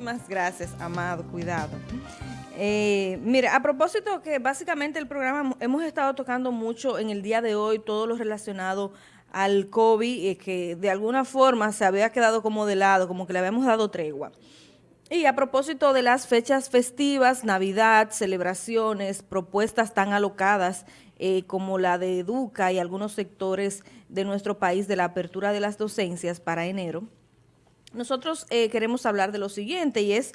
Muchísimas gracias, Amado, cuidado. Eh, mira, a propósito que básicamente el programa hemos estado tocando mucho en el día de hoy todo lo relacionado al COVID, eh, que de alguna forma se había quedado como de lado, como que le habíamos dado tregua. Y a propósito de las fechas festivas, Navidad, celebraciones, propuestas tan alocadas eh, como la de Educa y algunos sectores de nuestro país de la apertura de las docencias para enero, nosotros eh, queremos hablar de lo siguiente y es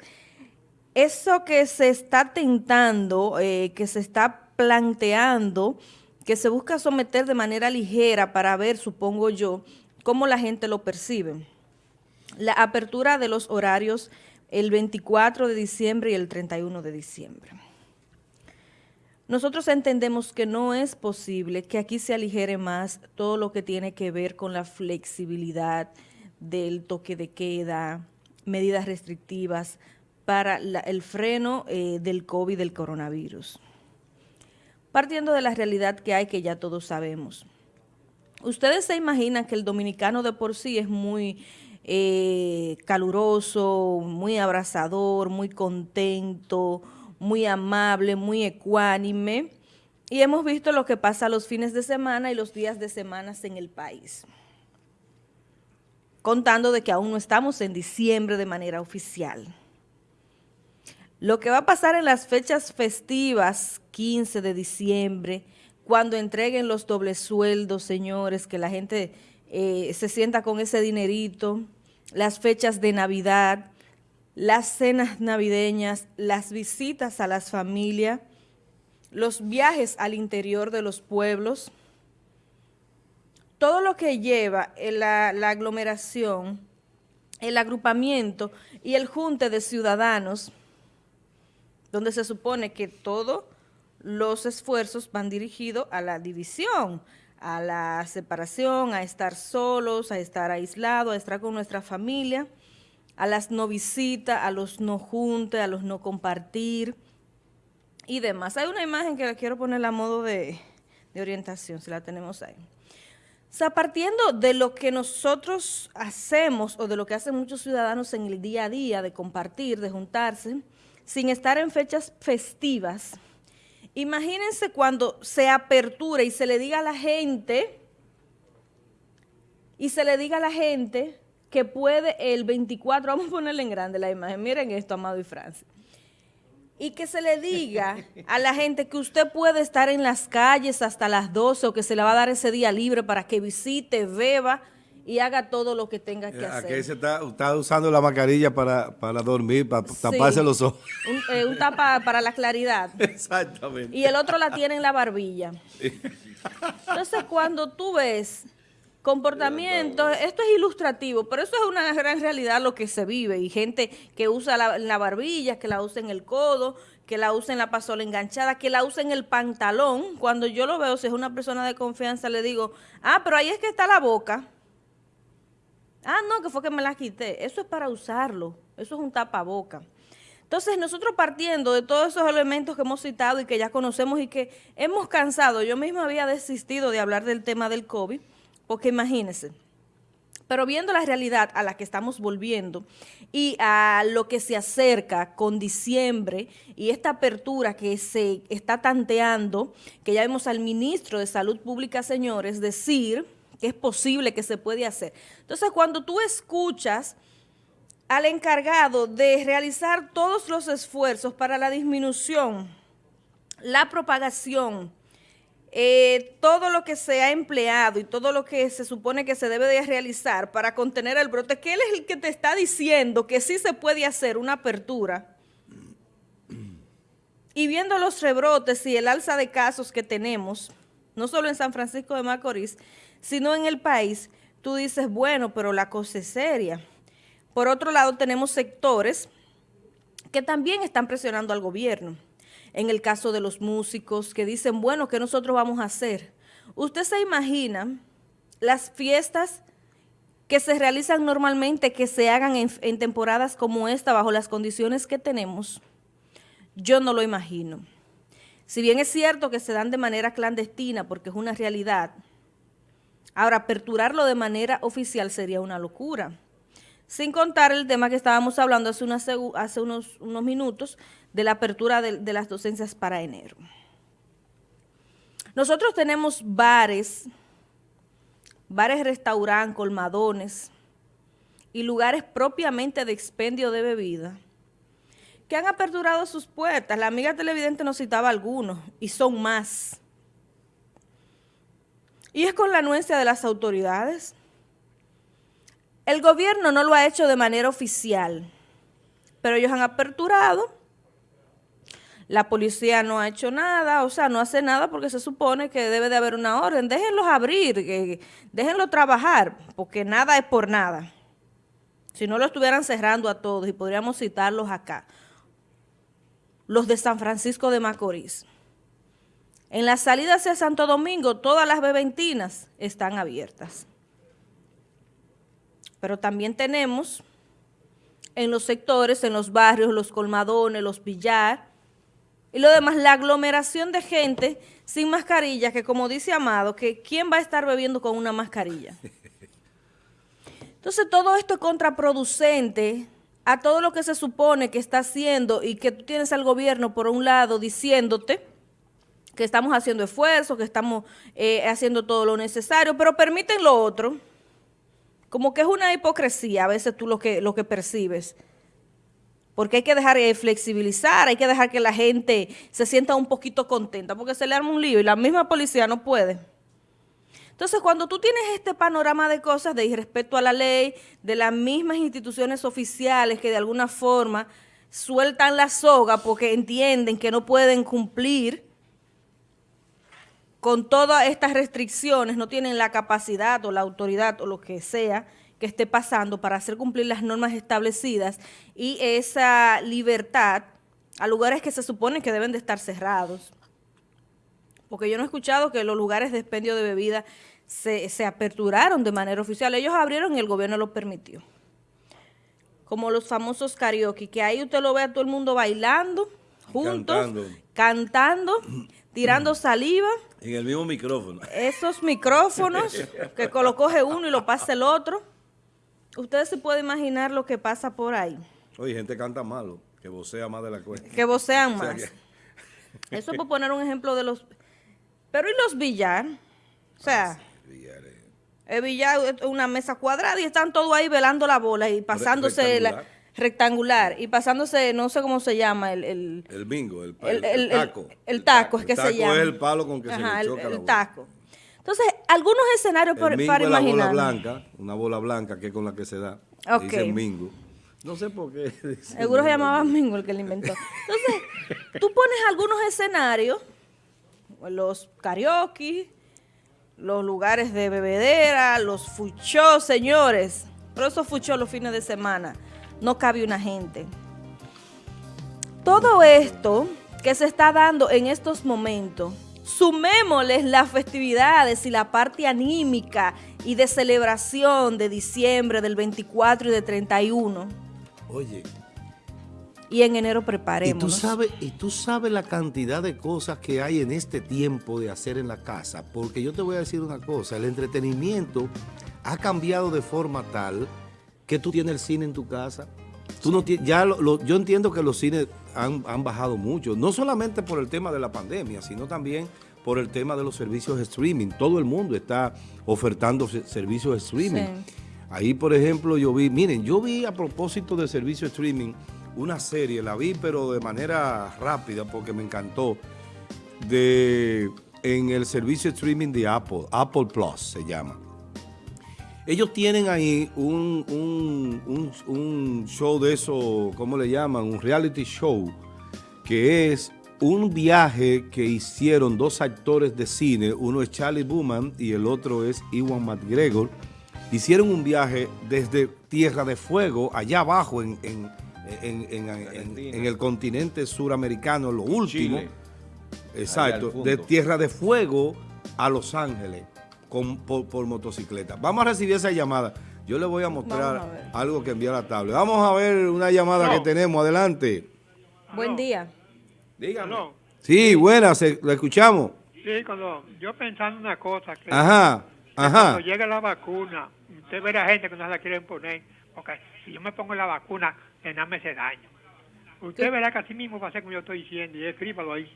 eso que se está tentando, eh, que se está planteando, que se busca someter de manera ligera para ver, supongo yo, cómo la gente lo percibe. La apertura de los horarios el 24 de diciembre y el 31 de diciembre. Nosotros entendemos que no es posible que aquí se aligere más todo lo que tiene que ver con la flexibilidad del toque de queda, medidas restrictivas para el freno eh, del COVID, del coronavirus. Partiendo de la realidad que hay, que ya todos sabemos. Ustedes se imaginan que el dominicano de por sí es muy eh, caluroso, muy abrazador, muy contento, muy amable, muy ecuánime. Y hemos visto lo que pasa los fines de semana y los días de semanas en el país. Contando de que aún no estamos en diciembre de manera oficial. Lo que va a pasar en las fechas festivas, 15 de diciembre, cuando entreguen los dobles sueldos, señores, que la gente eh, se sienta con ese dinerito, las fechas de Navidad, las cenas navideñas, las visitas a las familias, los viajes al interior de los pueblos, todo lo que lleva la, la aglomeración, el agrupamiento y el junte de ciudadanos, donde se supone que todos los esfuerzos van dirigidos a la división, a la separación, a estar solos, a estar aislados, a estar con nuestra familia, a las no visitas, a los no juntes, a los no compartir y demás. Hay una imagen que la quiero poner a modo de, de orientación, si la tenemos ahí. O sea, partiendo de lo que nosotros hacemos o de lo que hacen muchos ciudadanos en el día a día, de compartir, de juntarse, sin estar en fechas festivas, imagínense cuando se apertura y se le diga a la gente, y se le diga a la gente que puede el 24, vamos a ponerle en grande la imagen, miren esto, Amado y Francis, y que se le diga a la gente que usted puede estar en las calles hasta las 12 o que se le va a dar ese día libre para que visite, beba y haga todo lo que tenga que eh, hacer. Aquí se está, usando la mascarilla para, dormir, para taparse los ojos. Un, eh, un, tapa para la claridad. Exactamente. Y el otro la tiene en la barbilla. Entonces, cuando tú ves comportamiento, esto es ilustrativo, pero eso es una gran realidad lo que se vive y gente que usa la, barbilla, que la usa en el codo, que la usa en la pasola enganchada, que la usa en el pantalón. Cuando yo lo veo, si es una persona de confianza, le digo, ah, pero ahí es que está la boca. Ah, no, que fue que me la quité. Eso es para usarlo, eso es un tapaboca. Entonces, nosotros partiendo de todos esos elementos que hemos citado y que ya conocemos y que hemos cansado, yo misma había desistido de hablar del tema del COVID, porque imagínense, pero viendo la realidad a la que estamos volviendo y a lo que se acerca con diciembre y esta apertura que se está tanteando, que ya vemos al ministro de Salud Pública, señores, decir que es posible que se puede hacer. Entonces, cuando tú escuchas al encargado de realizar todos los esfuerzos para la disminución, la propagación, eh, todo lo que se ha empleado y todo lo que se supone que se debe de realizar para contener el brote, que él es el que te está diciendo que sí se puede hacer una apertura. Y viendo los rebrotes y el alza de casos que tenemos, no solo en San Francisco de Macorís, sino en el país, tú dices, bueno, pero la cosa es seria. Por otro lado, tenemos sectores que también están presionando al gobierno en el caso de los músicos que dicen, bueno, ¿qué nosotros vamos a hacer? ¿Usted se imagina las fiestas que se realizan normalmente, que se hagan en, temporadas como esta, bajo las condiciones que tenemos? Yo no lo imagino. Si bien es cierto que se dan de manera clandestina, porque es una realidad, ahora aperturarlo de manera oficial sería una locura. Sin contar el tema que estábamos hablando hace, unos, minutos de la apertura de, de las docencias para enero. Nosotros tenemos bares, bares, restaurantes, colmadones y lugares propiamente de expendio de bebida que han aperturado sus puertas. La amiga televidente nos citaba algunos y son más. Y es con la anuencia de las autoridades. El gobierno no lo ha hecho de manera oficial, pero ellos han aperturado. La policía no ha hecho nada, o sea, no hace nada porque se supone que debe de haber una orden. Déjenlos abrir, déjenlos trabajar, porque nada es por nada. Si no lo estuvieran cerrando a todos y podríamos citarlos acá. Los de San Francisco de Macorís. En la salida hacia Santo Domingo, todas las bebentinas están abiertas pero también tenemos en los sectores, en los barrios, los colmadones, los billar, y lo demás, la aglomeración de gente sin mascarilla, que como dice Amado, que ¿quién va a estar bebiendo con una mascarilla? Entonces todo esto es contraproducente a todo lo que se supone que está haciendo y que tú tienes al gobierno por un lado diciéndote que estamos haciendo esfuerzos, que estamos eh, haciendo todo lo necesario, pero permiten lo otro, como que es una hipocresía a veces tú lo que, lo que percibes. Porque hay que dejar de flexibilizar, hay que dejar que la gente se sienta un poquito contenta, porque se le arma un lío y la misma policía no puede. Entonces, cuando tú tienes este panorama de cosas de irrespeto a la ley, de las mismas instituciones oficiales que de alguna forma sueltan la soga porque entienden que no pueden cumplir con todas estas restricciones no tienen la capacidad o la autoridad o lo que sea que esté pasando para hacer cumplir las normas establecidas y esa libertad a lugares que se supone que deben de estar cerrados. Porque yo no he escuchado que los lugares de expendio de bebida se, se aperturaron de manera oficial. Ellos abrieron y el gobierno lo permitió. Como los famosos karaoke, que ahí usted lo ve a todo el mundo bailando, juntos, cantando, cantando tirando saliva en el mismo micrófono. Esos micrófonos que lo coge uno y lo pasa el otro. Ustedes se pueden imaginar lo que pasa por ahí. Oye, gente canta malo, que vocea más de la cuenta. Que vocean más. Eso es por poner un ejemplo de los... Pero ¿y los billar? O sea, el billar es una mesa cuadrada y están todos ahí velando la bola y pasándose la rectangular y pasándose, no sé cómo se llama, el... El, bingo, el, taco. El, taco, es que se llama. es el palo con que se le choca el, taco. Entonces, algunos escenarios para, para imaginar. Una bola blanca, una bola blanca que es con la que se da. Okay. Dice mingo. No sé por qué. Seguro se llamaba Mingo el que lo inventó. Entonces, tú pones algunos escenarios, los karaoke, los lugares de bebedera, los fuchos, señores. Pero esos fuchos los fines de semana no cabe una gente. Todo esto que se está dando en estos momentos, sumémosles las festividades y la parte anímica y de celebración de diciembre, del 24 y de 31. Oye. Y en enero preparemos. Y tú sabes, y tú sabes la cantidad de cosas que hay en este tiempo de hacer en la casa, porque yo te voy a decir una cosa, el entretenimiento ha cambiado de forma tal que tú tienes el cine en tu casa. Tú no ya yo entiendo que los cines han, bajado mucho, no solamente por el tema de la pandemia, sino también por el tema de los servicios de streaming. Todo el mundo está ofertando servicios de streaming. Ahí, por ejemplo, yo vi, miren, yo vi a propósito de servicio de streaming una serie, la vi pero de manera rápida porque me encantó, de en el servicio de streaming de Apple, Apple Plus se llama. Ellos tienen ahí un, show de eso, ¿cómo le llaman? Un reality show, que es un viaje que hicieron dos actores de cine, uno es Charlie Booman y el otro es Iwan McGregor. Hicieron un viaje desde Tierra de Fuego, allá abajo en, el continente suramericano, lo último. Exacto, de Tierra de Fuego a Los Ángeles por, motocicleta. Vamos a recibir esa llamada. Yo le voy a mostrar algo que envió la tablet. Vamos a ver una llamada que tenemos. Adelante. Buen día. Dígame. Sí, buenas, lo escuchamos. Sí, cuando yo pensando una cosa. ajá, ajá. Cuando llegue la vacuna, usted ve a gente que no se la quieren poner, porque si yo me pongo la vacuna, que nada me hace daño. Usted verá que así mismo va a ser como yo estoy diciendo, y escríbalo ahí.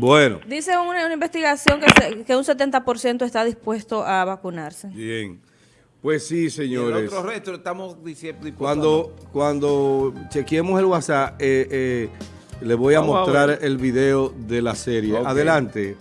Bueno, Dice una, una investigación que, se- que un 70% está dispuesto a vacunarse. bien. Pues sí, Y el señores. otro resto estamos diciendo... Cuando, cuando chequeemos el WhatsApp, eh, eh, le voy a Vamos mostrar el video de la serie. Adelante.